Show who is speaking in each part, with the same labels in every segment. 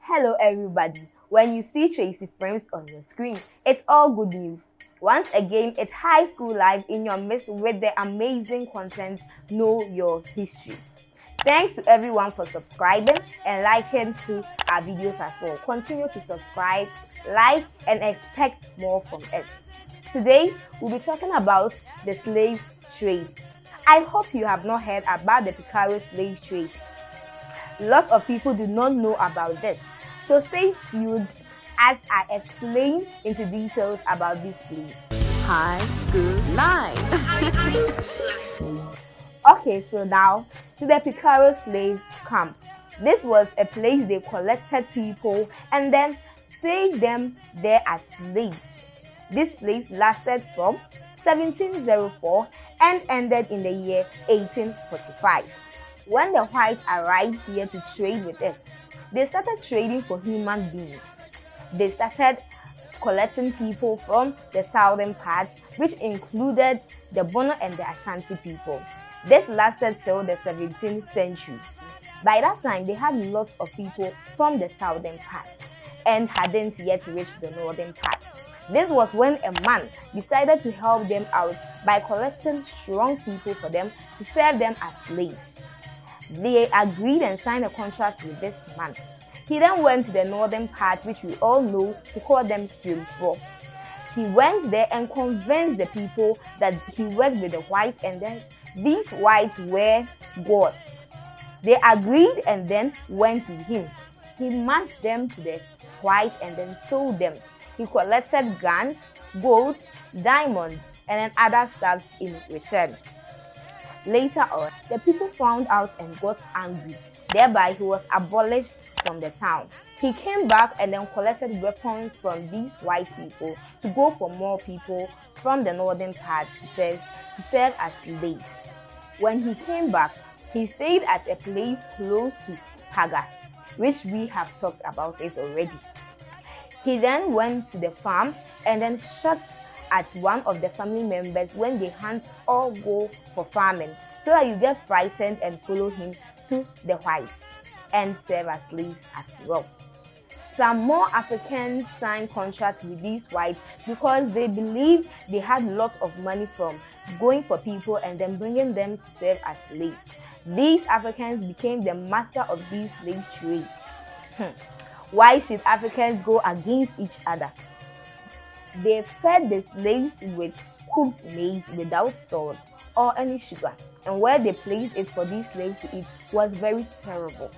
Speaker 1: Hello everybody. When you see Tracy Frames on your screen, it's all good news. Once again, it's High School Live in your midst with the amazing content Know Your History. Thanks to everyone for subscribing and liking to our videos as well. Continue to subscribe, like, and expect more from us. Today, we'll be talking about the slave trade. I hope you have not heard about the Pikworo slave trade. Lots of people do not know about this. So stay tuned as I explain into details about this place.
Speaker 2: High School Live.
Speaker 1: okay, so now to the Pikworo slave camp. This was a place they collected people and then saved them there as slaves. This place lasted from 1704 and ended in the year 1845. When the whites arrived here to trade with us, they started trading for human beings. They started collecting people from the southern parts, which included the Bono and the Ashanti people. This lasted till the 17th century. By that time, they had lots of people from the southern parts and hadn't yet reached the northern parts. This was when a man decided to help them out by collecting strong people for them to serve them as slaves. They agreed and signed a contract with this man. He then went to the northern part, which we all know to call them Swimfo. He went there and convinced the people that he worked with the whites and then these whites were gods. They agreed and then went with him. He matched them to the whites and then sold them. He collected guns, goats, diamonds, and then other stuffs in return. Later on, the people found out and got angry. Thereby, he was abolished from the town. He came back and then collected weapons from these white people to go for more people from the northern part to serve, to serve as slaves. When he came back, he stayed at a place close to Paga, which we have talked about it already. He then went to the farm and then shot at one of the family members when they hunt or go for farming so that you get frightened and follow him to the whites and serve as slaves as well. Some more Africans signed contracts with these whites because they believed they had lots of money from going for people and then bringing them to serve as slaves. These Africans became the master of these slave trade. Hmm. Why should Africans go against each other? They fed the slaves with cooked maize without salt or any sugar, and where they placed it for these slaves to eat was very terrible.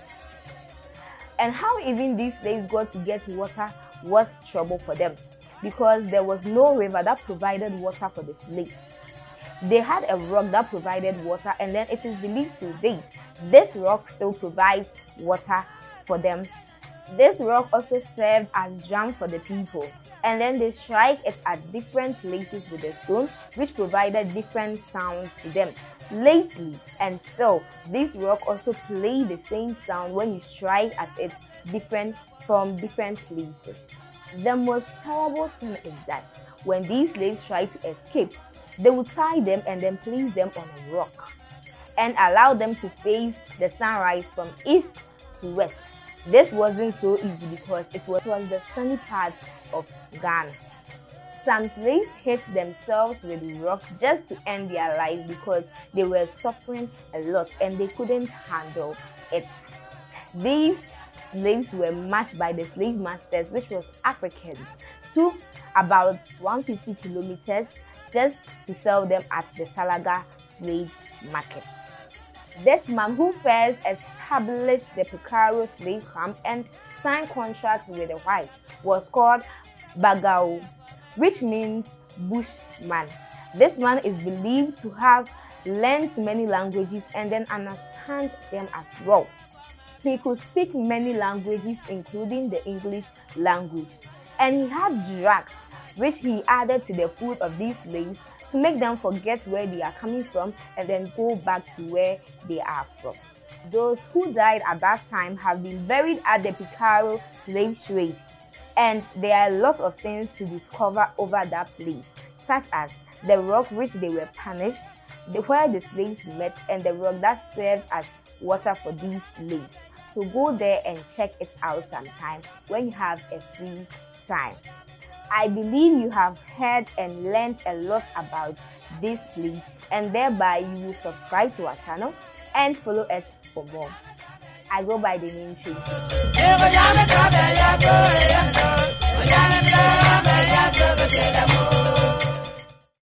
Speaker 1: And how even these slaves got to get water was trouble for them because there was no river that provided water for the slaves. They had a rock that provided water, and then it is believed to date this rock still provides water for them. This rock also served as drum for the people and then they strike it at different places with a stone which provided different sounds to them. Lately and still, this rock also play the same sound when you strike at it different from different places. The most terrible thing is that when these slaves try to escape, they would tie them and then place them on a rock and allow them to face the sunrise from east to west this wasn't so easy because it was, the sunny part of Ghana. Some slaves hit themselves with rocks just to end their life because they were suffering a lot and they couldn't handle it. These slaves were matched by the slave masters, which was Africans, to about 150 kilometers just to sell them at the Salaga slave market. This man who first established the Pikworo slave camp and signed contracts with the whites was called Bagao, which means bushman. This man is believed to have learned many languages and then understand them as well. He could speak many languages, including the English language. And he had drugs, which he added to the food of these slaves to make them forget where they are coming from and then go back to where they are from. Those who died at that time have been buried at the Pikworo slave trade, and there are a lot of things to discover over that place, such as the rock which they were punished, the, where the slaves met and the rock that served as water for these slaves. So go there and check it out sometime when you have a free time. I believe you have heard and learned a lot about this place and thereby you will subscribe to our channel and follow us for more. I go by the name Tracy.